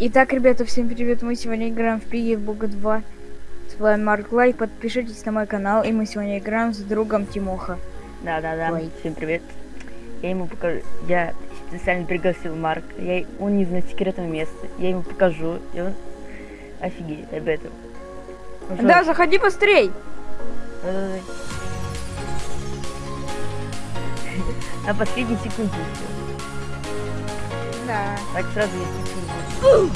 Итак, ребята, всем привет! Мы сегодня играем в Пиги в Бога 2. С вами Марк Лай. Подпишитесь на мой канал, и мы сегодня играем с другом Тимоха. Да-да-да, всем привет. Я ему покажу, я специально пригласил Марк, я, он не знает секретного места, я ему покажу, и он офигеет об этом. Ну что, Да, заходи быстрей! На последней секунде. Да. Так сразу я секунду.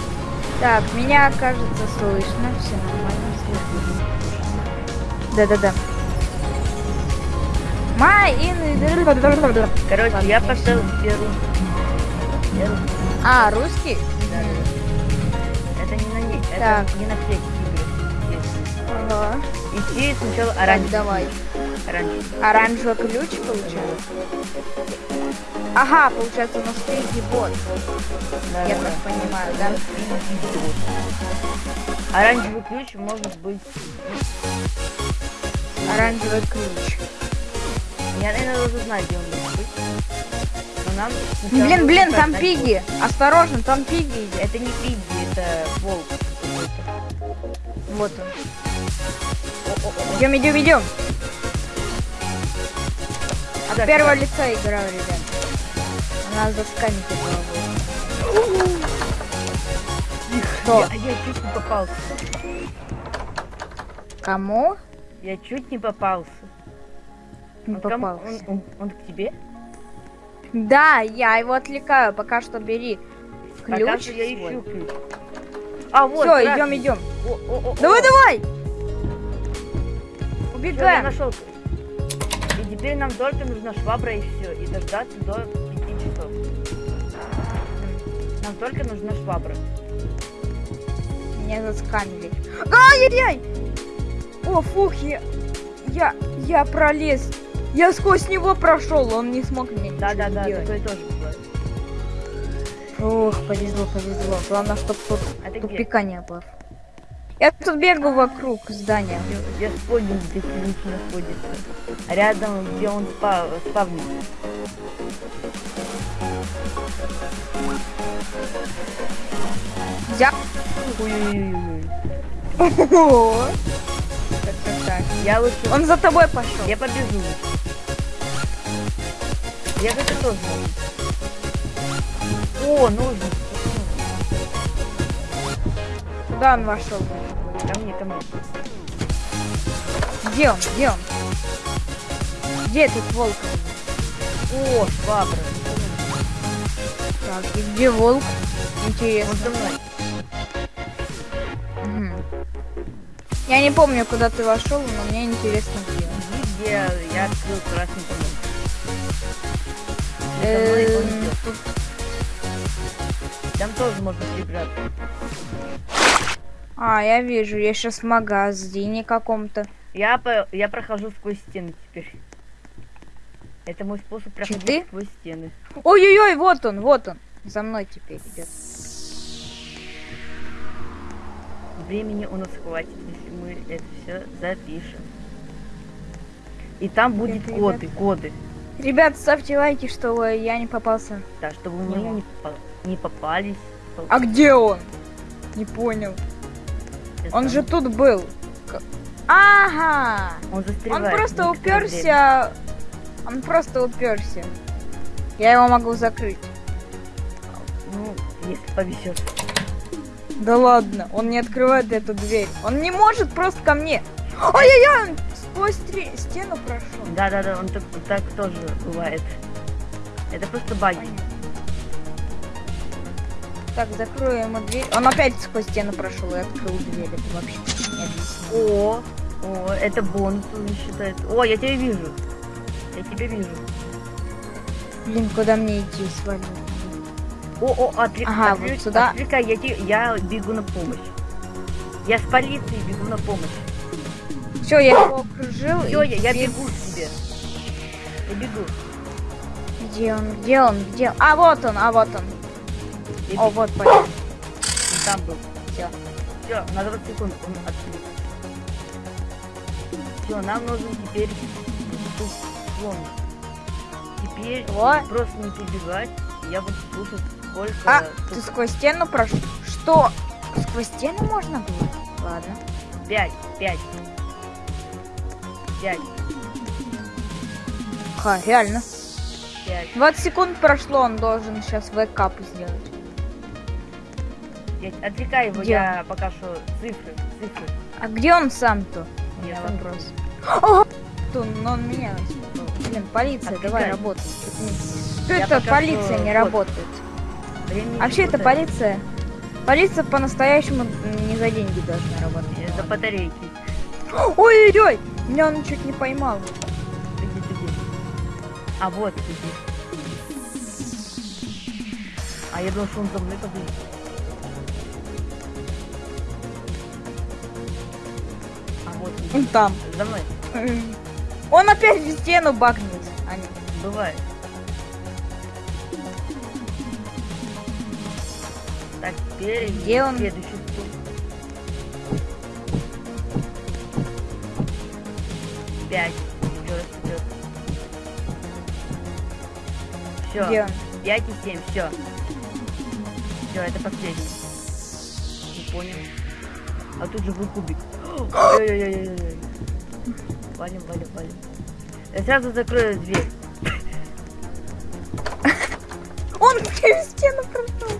Так, меня, кажется, слышно. Все нормально, слышно. Да-да-да. Май ин... Короче, я поставил первую. Первую. А, русский? Да-да-да. Это не на ней, это Так. не на всех Ага. Идти сначала Так, оранжевый. давай. Оранжевый. Оранжевый ключ получается? Ага, получается, у нас впереди бот. Да, Я да, так да. понимаю, да? Оранжевый ключ может быть... Оранжевый ключ. Я, наверное, должен знать, где он может быть. Но нам Блин, блин, там пиги. Осторожно, там пиги. Это не пиги, это волк. Вот он. Идем, идем, идем. От Так, первого так. лица играю, ребят. Она засканит этого. Что? Я, я чуть не попался. Кому? Я чуть не попался. Не Он попался. Он, он- он к тебе? Да, я его отвлекаю. Пока что бери Пока ключ. что я ищу ключ. А, вот, Все, идем, идем. О, Давай, Всё, я Убегаем. нашел. И теперь нам только нужна швабра и все. И дождаться до 5 часов. Нам только нужна швабра. Меня засканили. Ай-яй-яй! О, фух, я... Я... Я пролез. Я сквозь него прошел, он не смог мне Да, да, ничего да, сделать. такое тоже бывает. Ох, повезло, повезло. Главное, чтобы тут А ты где? тупика не было. Я тут бегаю вокруг здания. Я где ключ находится. Рядом, где он спа спавнит. Взял. Ой-ой-ой. Так, так, так. Я лучше... Он за тобой пошел. Я побежу. Я это тоже. О, нужно. Куда он вошел? Ко мне, ко мне. Где он? Где он? Где этот волк? О, швабра. Так, и где волк? Он Интересно. за мной. Я не помню, куда ты вошел, но мне интересно, где где я открыл красный дом. За мной он Эм, Там тоже можно прибраться. А, я вижу, я сейчас в магазине каком-то. Я, по, я прохожу сквозь стены теперь. Это мой способ проходить сквозь стены. Ой-ой-ой, вот он, вот он. За мной теперь идет. Времени у нас хватит, если мы это все запишем. И там будет Это, коды, коды. Ребят, ставьте лайки, чтобы я не попался. Да, чтобы мы не, не попались. А где он? Не понял. Это Он же тут был. Ага! Он Он застревает. просто некоторое время. уперся. Он просто уперся. Я его могу закрыть. Ну, если повезет. Да ладно, он не открывает эту дверь. Он не может просто ко мне. Ой-ой-ой, он сквозь стре- стену прошел. Да, да, да, он так, так тоже бывает. Это просто баги. Понятно. Так, закрою ему дверь. Он опять сквозь стену прошел и открыл дверь. Это вообще не объяснимо. О, о, это бонус уже считается. О, я тебя вижу. Я тебя вижу. Блин, куда мне идти свалить? О, о, отвлек, Ага, отвлек- вот сюда. отвлекай, я, те- я бегу на помощь. Я с полиции бегу на помощь. Все, я его окружил. Все, я, я бегу к тебе. Я бегу. Где он? Где он? Где он? А, вот он, а вот он. Я О, вот. Он там был. Всё. Все, на 20 секунд он отвлек. Все, нам нужно теперь слон. Теперь Вот. просто не прибегать. Я буду слушать, сколько А, тут ты сквозь стену прошел? что? Сквозь стены можно было? Ладно. Пять, пять. Пять, Ха, реально. пять, 20 секунд прошло, он должен сейчас вэкап сделать. Пять. Отвлекай его, Где? я пока что цифры, цифры. А где он сам-то? У меня Я вопрос. О, то, но он меня. Блин, полиция, давай Отвлекай. работай. Что Я это полиция что- не работает? Времени Вообще это полиция. Полиция по-настоящему не за деньги должна работать. Э, За батарейки. Ой-ой-ой! Меня он чуть не поймал. Ты где? А вот где. А я думал, что он за мной побежит. Он там. за мной. Он опять в стену бахнется. А, нет. Бывает. Так, теперь Где он? следующий стул. Пять. Все. Где он? Пять и семь. Все. Все, это последний. Не понял. А тут же был кубик. Ой-ой-ой-ой-ой. Валим, валим, валим. Я сразу закрою дверь. Он через стену прошел.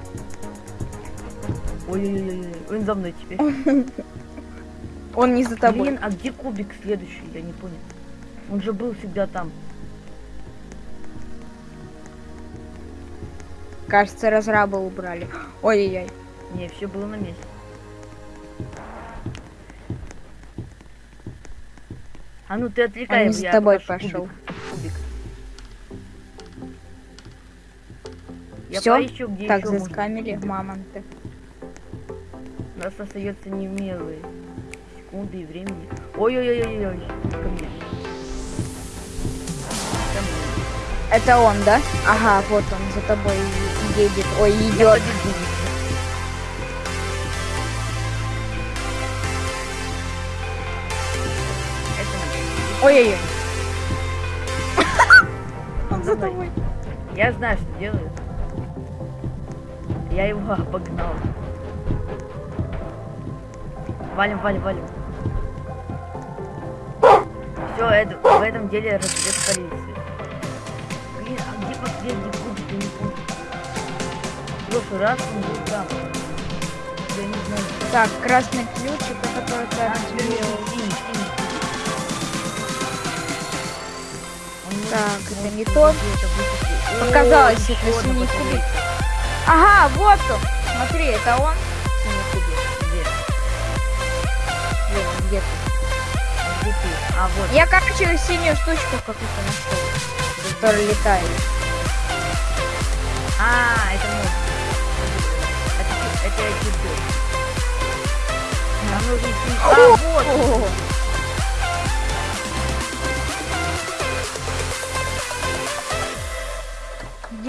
Ой-ой-ой, он за мной теперь. Он не за тобой. Блин, а где кубик следующий? Я не понял. Он же был всегда там. Кажется, разраба убрали. Ой-ой-ой. Не, все было на месте. А ну ты отвлекай Он за тобой пошел. Кубик. кубик. Я Всё? поищу, где Так, еще можно заскамили кубик. мамонты. У нас остается немелые секунды и времени. Ой-ой-ой-ой-ой. Ко мне. Это он, да? Ага, вот он за тобой едет. Ой, идет. Ой-ой-ой. Он за тобой. Я знаю, что делаю. Я его обогнал. Валим, валим, валим. Все, это, в этом деле разберет полиция. Блин, а где последний кубик, я не помню. В прошлый раз он был там. Я не знаю. Так, красный ключик, который ты А, Так, это не то. Показалось, это синий кубик. Ага, вот он. Смотри, это он. Синий кубик. Где? Блин, он где-то. Где ты? А, вот. Я, короче, синюю штучку какую-то нашел, которая летает. А, это мой. Это, это я чувствую. Нам нужен синий. А, вот! О,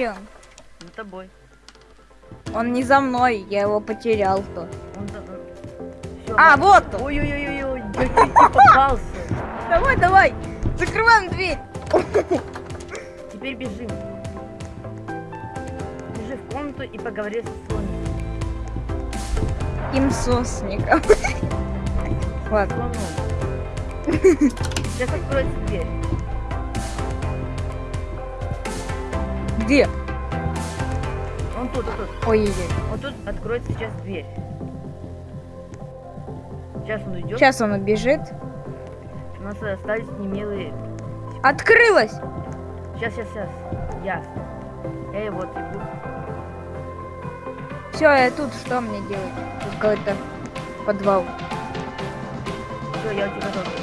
Где он? За тобой. Он не за мной, я его потерял то. Он за... Всё, А, ладно. вот он. Ой-ой-ой-ой, я чуть не попался. Давай, давай, закрываем дверь. Теперь бежим. Бежи в комнату и поговори со слоном. Имсосником. Ладно. Слоном. Сейчас откроется дверь. Где? Он тут, он тут. Ой-ой-ой. Вот тут откроется сейчас дверь. Сейчас он уйдет. Сейчас он убежит. У нас остались немелые. Открылась. Сейчас, сейчас, сейчас. Ясно. Эй, вот иду. Все, я тут что мне делать? Тут какой-то подвал. Все, я у тебя готов.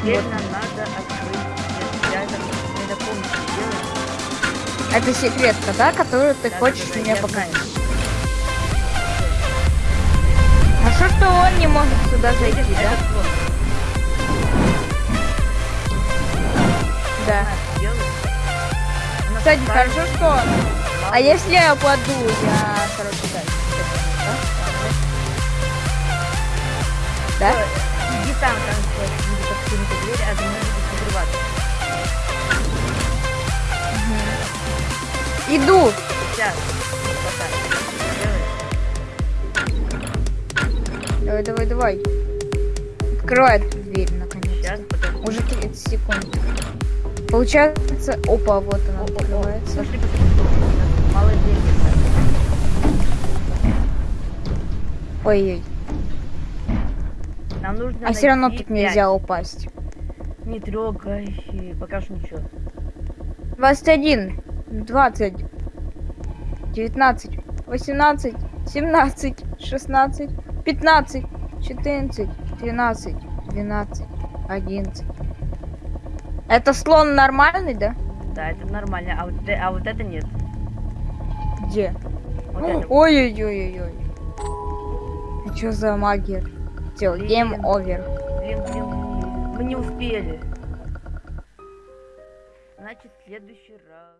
Теперь нам надо открыть. Это секретка, да, которую ты хочешь да, мне показать? А что, что он не может сюда зайти, да? Да. Кстати, хорошо, что... А если я упаду, я, короче, да. Да? Иди там, там будет открыта дверь, а Иду. Сейчас. Давай, давай, давай. Открывай эту дверь, наконец. Подожди. Уже 30 секунд. Получается, опа, вот она О, о, о, открывается. Пошли, пошли, пошли. Мало денег. Ой-ой. Нам нужно А все равно тут нельзя пять. упасть. Не трогай. Пока что ничего. 21, 20, 19, 18, 17, 16, 15, 14, 13, 12, 11. Это слон нормальный, да? Да, это нормально. А вот, э- а вот это нет. Где? Это. вот. Ой-ой-ой-ой-ой. А что за магия? Все, гейм овер. Блин, блин. Мы не успели. Значит, следующий раз.